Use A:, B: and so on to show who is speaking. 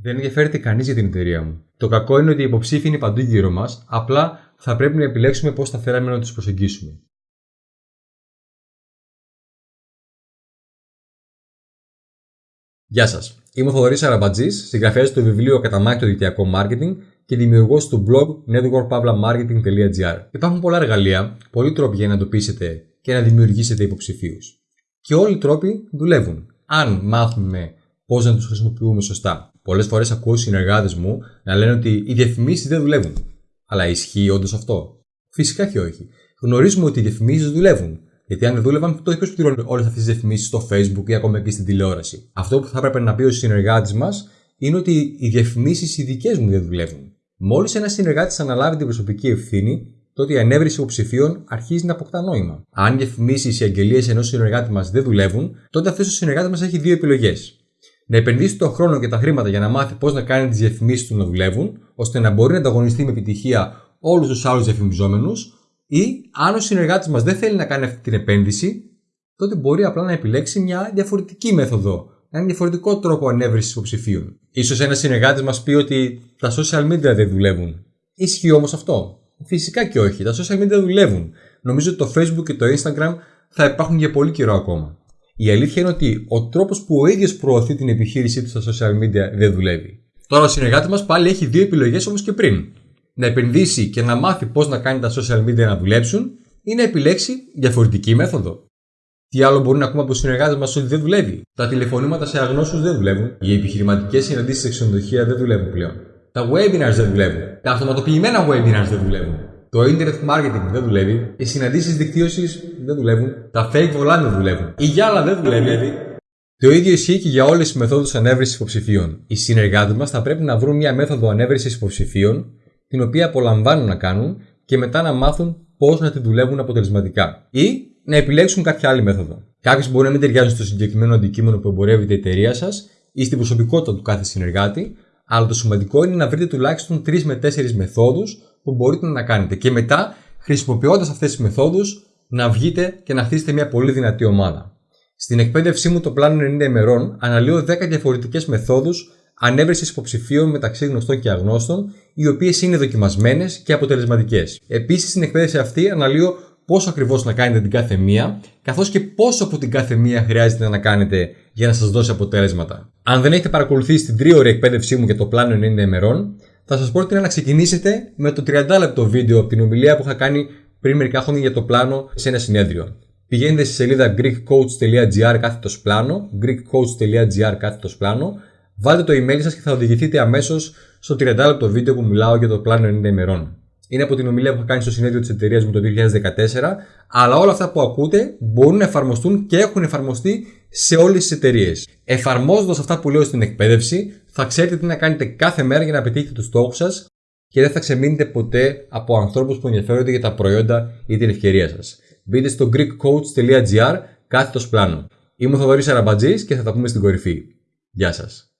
A: Δεν ενδιαφέρεται κανείς για την εταιρεία μου. Το κακό είναι ότι οι υποψήφοι είναι παντού γύρω μας, απλά θα πρέπει να επιλέξουμε πώς θα θέλαμε να τους προσεγγίσουμε. Γεια σας. Είμαι ο Θοδωρής Αραμπατζής, συγγραφέας του βιβλίου Καταμάχη το Δικτυακό Μάρκετινγκ και δημιουργός του blog networkpavlamarketing.gr. Υπάρχουν πολλά εργαλεία, πολλοί τρόποι για να εντοπίσετε και να δημιουργήσετε υποψηφίους. Και όλοι οι τρόποι δουλεύουν. Αν μάθουμε πώς να τους χρησιμοποιούμε σωστά. Πολλές φορές ακούω συνεργάτες μου να λένε ότι οι διαφημίσεις δεν δουλεύουν. Αλλά ισχύει όντως αυτό; Φυσικά και όχι. Γνωρίζουμε ότι οι διαφημίσεις δουλεύουν. Γιατί αν δεν δούλευαν, τότε ποιος πληρώνει όλες αυτές τις διαφημίσεις στο Facebook ή ακόμα και στην τηλεόραση; Αυτό που θα έπρεπε να πει ο συνεργάτης μας είναι ότι οι διαφημίσεις οι δικές μου δεν δουλεύουν. Μόλις ένας συνεργάτης αναλάβει την προσωπική ευθύνη, τότε η ανέβριση υποψηφίων αρχίζει να αποκτά νόημα. Αν οι διαφημίσεις, οι αγγελίες ενός συνεργάτη μας δεν δουλεύουν, τότε αυτός ο συνεργάτης μας έχει δύο επιλογές. Να επενδύσει τον χρόνο και τα χρήματα για να μάθει πώς να κάνει τις διαφημίσεις του να δουλεύουν, ώστε να μπορεί να ανταγωνιστεί με επιτυχία όλους τους άλλους διαφημιζόμενους, ή αν ο συνεργάτης μας δεν θέλει να κάνει αυτή την επένδυση, τότε μπορεί απλά να επιλέξει μια διαφορετική μέθοδο, ένα διαφορετικό τρόπο ανέβρεσης υποψηφίων. σω ένας συνεργάτης μας πει ότι τα social media δεν δουλεύουν. Ισχύει όμως αυτό; Φυσικά και όχι. Τα social media δουλεύουν. Νομίζω ότι το Facebook και το Instagram θα υπάρχουν για πολύ καιρό ακόμα. Η αλήθεια είναι ότι ο τρόπος που ο ίδιος προωθεί την επιχείρησή του στα social media δεν δουλεύει. Τώρα ο συνεργάτη μας πάλι έχει δύο επιλογές όπω και πριν. Να επενδύσει και να μάθει πώς να κάνει τα social media να δουλέψουν ή να επιλέξει διαφορετική μέθοδο. Τι άλλο μπορεί να ακούμε από του συνεργάτες μας ότι δεν δουλεύει; Τα τηλεφωνήματα σε αγνώστου δεν δουλεύουν. Οι επιχειρηματικές συναντήσεις σε ξενοδοχεία δεν δουλεύουν πλέον. Τα webinars δεν δουλεύουν. Τα αυτοματοποιημένα webinars δεν δουλεύουν. Το internet marketing δεν δουλεύει. Οι συναντήσεις δικτύωσης δεν δουλεύουν. Τα fake volant δεν δουλεύουν. Η γυάλα δεν δουλεύει. Το ίδιο ισχύει και για όλες τις μεθόδους ανέβρεσης υποψηφίων. Οι συνεργάτες μας θα πρέπει να βρουν μια μέθοδο ανέβρεσης υποψηφίων, την οποία απολαμβάνουν να κάνουν και μετά να μάθουν πώς να τη δουλεύουν αποτελεσματικά. Ή να επιλέξουν κάποια άλλη μέθοδο. Κάποιες μπορεί να μην ταιριάζουν στο συγκεκριμένο αντικείμενο που εμπορεύεται η εταιρεία σας ή στην προσωπικότητα του κάθε συνεργάτη, αλλά το σημαντικό είναι να βρείτε τουλάχιστον 3 με 4 μεθόδους που μπορείτε να κάνετε και μετά χρησιμοποιώντας αυτές τις μεθόδους να βγείτε και να χτίσετε μια πολύ δυνατή ομάδα. Στην εκπαίδευσή μου το πλάνο 90 ημερών αναλύω 10 διαφορετικές μεθόδους ανέβρεσης υποψηφίων μεταξύ γνωστών και αγνώστων, οι οποίες είναι δοκιμασμένες και αποτελεσματικές. Επίσης, στην εκπαίδευση αυτή αναλύω πόσο ακριβώς να κάνετε την κάθε μία, καθώς και πόσο από την κάθε μία χρειάζεται να κάνετε για να σας δώσει αποτέλεσματα. Αν δεν έχετε παρακολουθήσει την τρίωρη εκπαίδευσή μου για το πλάνο 90 ημερών, θα σας πρότεινα να ξεκινήσετε με το 30 λεπτό βίντεο από την ομιλία που είχα κάνει πριν μερικά χρόνια για το πλάνο σε ένα συνέδριο. Πηγαίνετε στη σελίδα greekcoach.gr κάθετος πλάνο, greekcoach.gr κάθετος πλάνο, βάλτε το email σας και θα οδηγηθείτε αμέσως στο 30 λεπτό βίντεο που μιλάω για το πλάνο 90 ημερών. Είναι από την ομιλία που είχα κάνει στο συνέδριο της εταιρείας μου το 2014, αλλά όλα αυτά που ακούτε μπορούν να εφαρμοστούν και έχουν εφαρμοστεί σε όλες τις εταιρείες. Εφαρμόζοντας αυτά που λέω στην εκπαίδευση, θα ξέρετε τι να κάνετε κάθε μέρα για να πετύχετε τους στόχους σας και δεν θα ξεμείνετε ποτέ από ανθρώπους που ενδιαφέρονται για τα προϊόντα ή την ευκαιρία σας. Μπείτε στο greekcoach.gr κάθετος πλάνο. Είμαι ο Θοδωρής Αραμπατζής και θα τα πούμε στην κορυφή. Γεια σας.